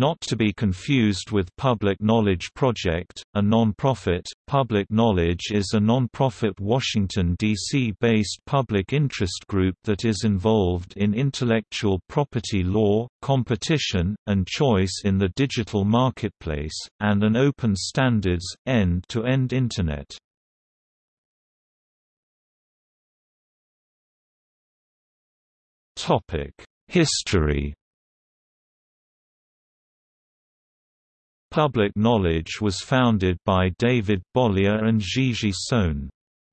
Not to be confused with Public Knowledge Project, a non-profit, Public Knowledge is a non-profit Washington, D.C.-based public interest group that is involved in intellectual property law, competition, and choice in the digital marketplace, and an open standards, end-to-end -end Internet. History Public Knowledge was founded by David Bollier and Gigi Sohn.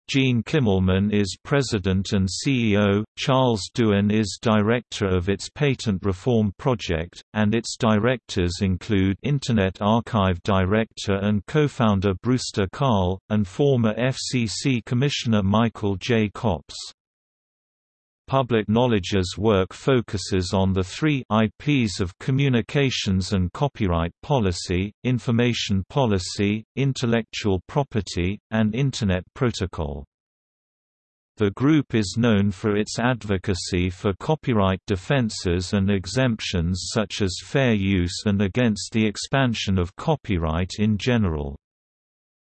Gene Kimmelman is president and CEO, Charles Duan is director of its patent reform project, and its directors include Internet Archive director and co-founder Brewster Kahle, and former FCC Commissioner Michael J. Copps. Public Knowledge's work focuses on the three IPs of communications and copyright policy, information policy, intellectual property, and Internet protocol. The group is known for its advocacy for copyright defenses and exemptions such as fair use and against the expansion of copyright in general.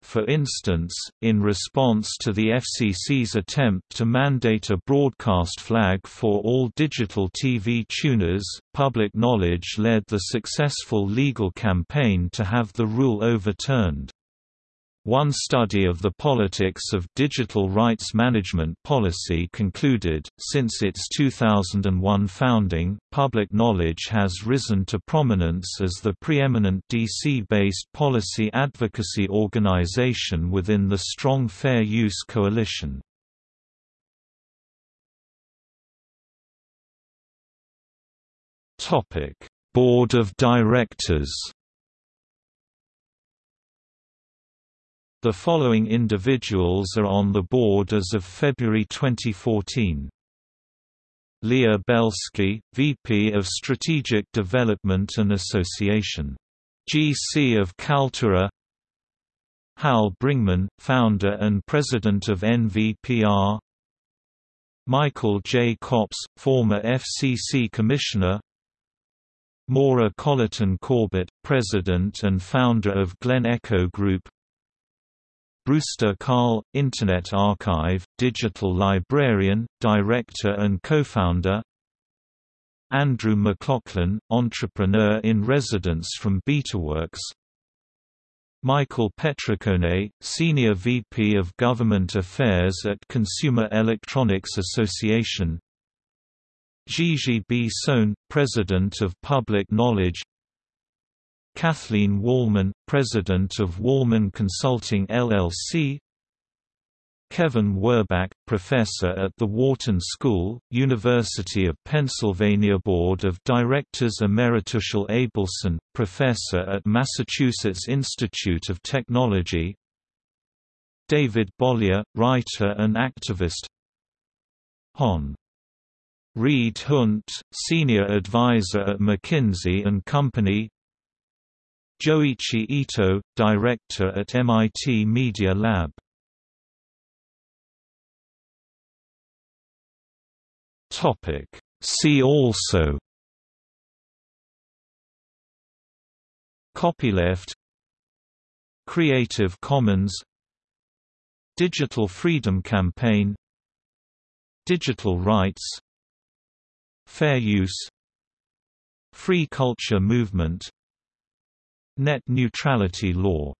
For instance, in response to the FCC's attempt to mandate a broadcast flag for all digital TV tuners, Public Knowledge led the successful legal campaign to have the rule overturned. One study of the politics of digital rights management policy concluded, since its 2001 founding, public knowledge has risen to prominence as the preeminent DC-based policy advocacy organization within the Strong Fair Use Coalition. Board of Directors The following individuals are on the board as of February 2014. Leah Belsky, VP of Strategic Development and Association. GC of Kaltura Hal Bringman, founder and president of NVPR Michael J. Copps, former FCC Commissioner Maura Colleton Corbett, president and founder of Glen Echo Group Brewster Kahle, Internet Archive, digital librarian, director and co-founder. Andrew McLaughlin, entrepreneur in residence from BetaWorks Michael Petricone, Senior VP of Government Affairs at Consumer Electronics Association. Gigi B. Sohn, President of Public Knowledge Kathleen Wallman, President of Wallman Consulting LLC Kevin Werbach, Professor at the Wharton School, University of Pennsylvania Board of Directors Emeritus Hal Abelson, Professor at Massachusetts Institute of Technology. David Bollier, writer and activist. Hon. Reed Hundt, Senior Advisor at McKinsey & Company Joichi Ito, director at MIT Media Lab. Topic. See also. Copyleft. Creative Commons. Digital Freedom Campaign. Digital Rights. Fair Use. Free Culture Movement Net neutrality law